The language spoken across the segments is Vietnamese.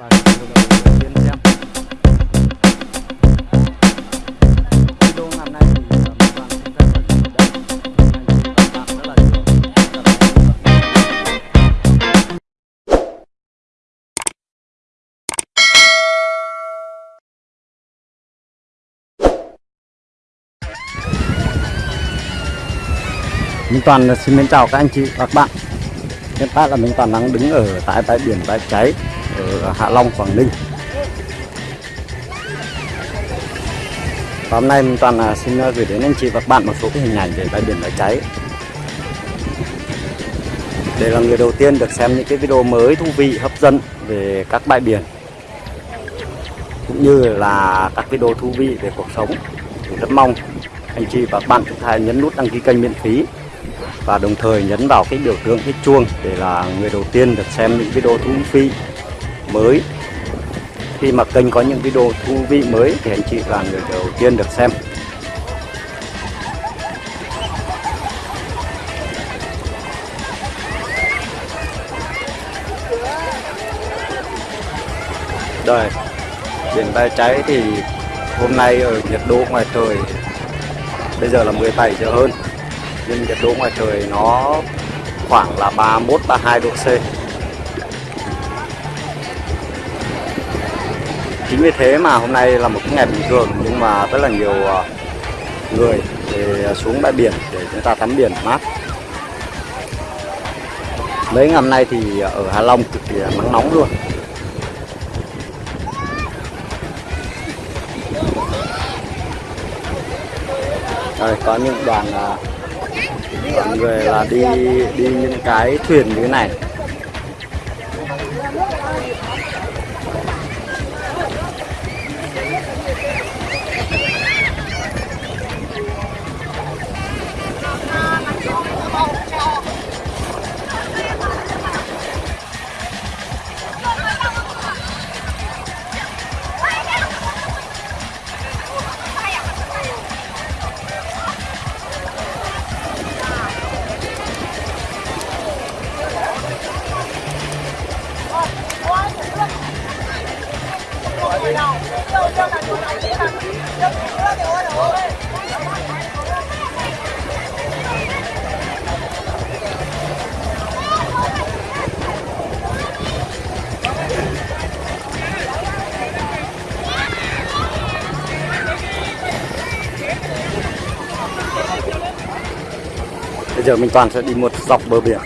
và video đầu tiên xem. Video ngày nay thì. Minh Toàn à, xin mến chào các anh chị và các bạn. Hiện tại là Minh Toàn đang đứng ở tại bãi biển Bãi Cháy ở Hạ Long, Quảng Ninh. Và hôm nay Toàn là xin à, gửi đến anh chị và các bạn một số cái hình ảnh về bãi biển đã Cháy. Để là người đầu tiên được xem những cái video mới thú vị, hấp dẫn về các bãi biển Cũng như là các video thú vị về cuộc sống. Thì Rất mong anh chị và các bạn chúng ta nhấn nút đăng ký kênh miễn phí và đồng thời nhấn vào cái biểu tượng cái chuông để là người đầu tiên được xem những video thú vị mới. Khi mà kênh có những video thú vị mới thì anh chị là người đầu tiên được xem. Đây biển bãi cháy thì hôm nay ở nhiệt độ ngoài trời, bây giờ là 17 giờ hơn. Nhưng nhiệt độ ngoài trời nó khoảng là 31 32 độ C. Chính vì thế mà hôm nay là một cái ngày bình thường nhưng mà rất là nhiều ờ, người để ờ, xuống bãi biển để chúng ta tắm biển mát. Mấy ngày hôm nay thì ở Hà Long cực kỳ nắng nóng luôn. Đây, có những đoàn ờ, đoàn người là đi đi những cái thuyền như thế này giờ mình toàn sẽ đi một dọc bờ biển.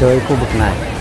Chơi khu vực này.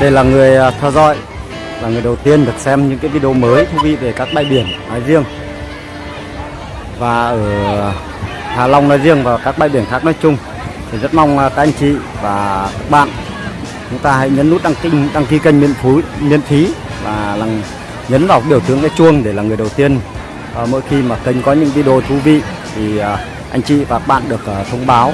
Đây là người à, theo dõi là người đầu tiên được xem những cái video mới thú vị về các bãi biển nói riêng. Và ở Hà Long nói riêng và các bãi biển khác nói chung. Thì rất mong à, các anh chị và các bạn chúng ta hãy nhấn nút đăng ký đăng ký kênh miễn phí miễn phí và là nhấn vào biểu tượng cái chuông để là người đầu tiên à, mỗi khi mà kênh có những video thú vị thì à, anh chị và các bạn được à, thông báo.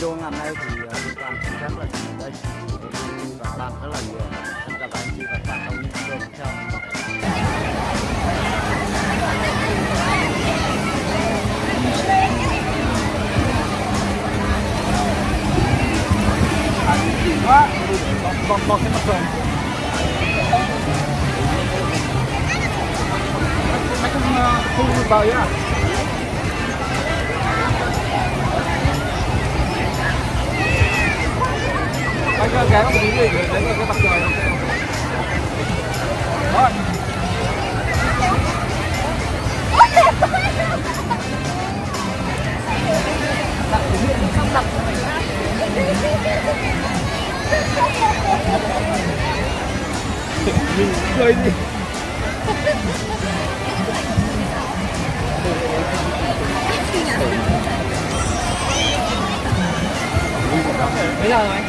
Video ngày hôm nay thì uh, liên toàn xin phép là dừng ở đây. Và các bạn rất là nhiều. Xin chào các anh chị và các bạn trong những video tiếp theo. Bọc bọc cái mặt trời mấy con thu vào nhá anh ghé vào cái gì để lấy cái mặt trời rồi. Mình cười đi. Bây giờ rồi